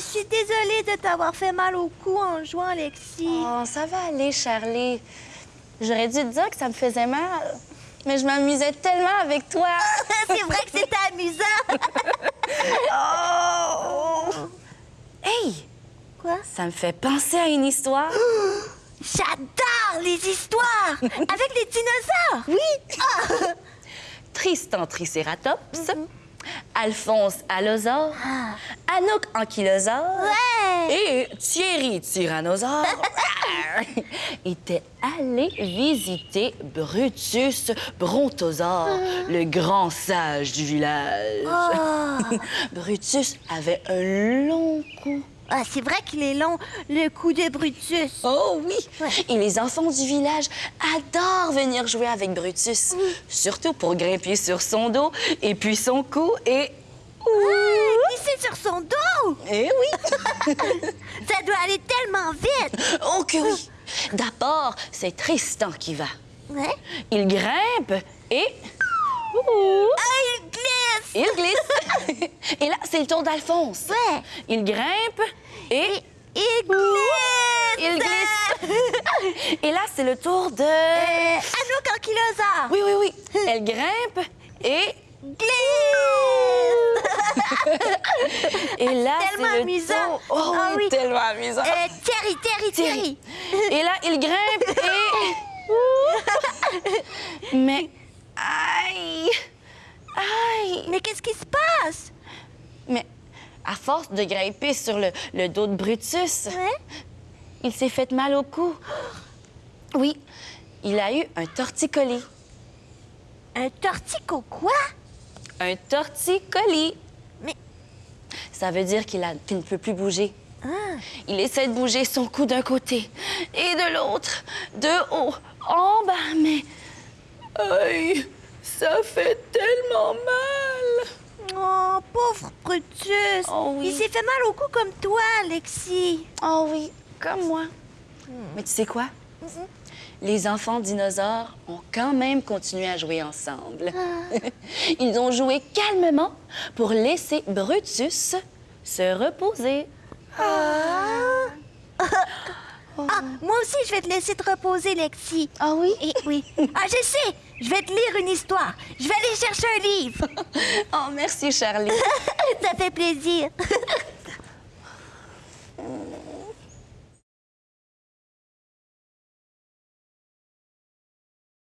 je suis désolée de t'avoir fait mal au cou en jouant, Alexis. Oh, ça va aller, Charlie. J'aurais dû te dire que ça me faisait mal. Mais je m'amusais tellement avec toi. C'est vrai que c'était amusant. Oh! Hey! Quoi? Ça me fait penser à une histoire. J'adore les histoires avec les dinosaures. Oui. Tristan Tricératops, Alphonse Allosaure, Anouk Ankylosaure Ouais. et Thierry Tyrannosaure étaient allés visiter Brutus Brontosaure, le grand sage du village. Oh. Brutus avait un long cou. Ah, c'est vrai qu'il est long, le coup de Brutus. Oh oui! Ouais. Et les enfants du village adorent venir jouer avec Brutus, surtout pour grimper sur son dos et puis son cou et... Ah, glisser sur son dos. Eh oui! Ça doit aller tellement vite. Oh que oui! D'abord, c'est Tristan qui va. Ouais. Il grimpe et... Ah, il glisse. Il glisse! et là, c'est le tour d'Alphonse. Ouais. Il grimpe et... Il glisse. Il glisse! et là, c'est le tour de... Euh, Anouk. Oui, oui, oui. Elle grimpe et... Glisse. Et là, c'est le amusant. tour- Oh Ah oui, tellement amusant. Euh, Terry, Terry, Terry. Et là, il grimpe et... Mais... Aïe! Mais qu'est-ce qui se passe? Mais à force de grimper sur le, le dos de Brutus, Ouais. il s'est fait mal au cou. Oui, il a eu un torticolis. Un tortico quoi? Un torticolis. Mais... Ça veut dire qu'il ne peut plus bouger. Ah. Il essaie de bouger son cou d'un côté et de l'autre, de haut, en bas, mais... Aïe, ça fait tellement mal. Oh, pauvre Brutus. Oh oui. Il s'est fait mal au cou comme toi, Alexis. Oh oui, comme moi. Mais tu sais quoi? Les enfants dinosaures ont quand même continué à jouer ensemble. Ils ont joué calmement pour laisser Brutus se reposer. Ah, moi aussi, je vais te laisser te reposer, Lexi. Ah oui? Et oui. Ah, je sais. Je vais te lire une histoire. Je vais aller chercher un livre. Oh, merci, Charlie. Ça fait plaisir.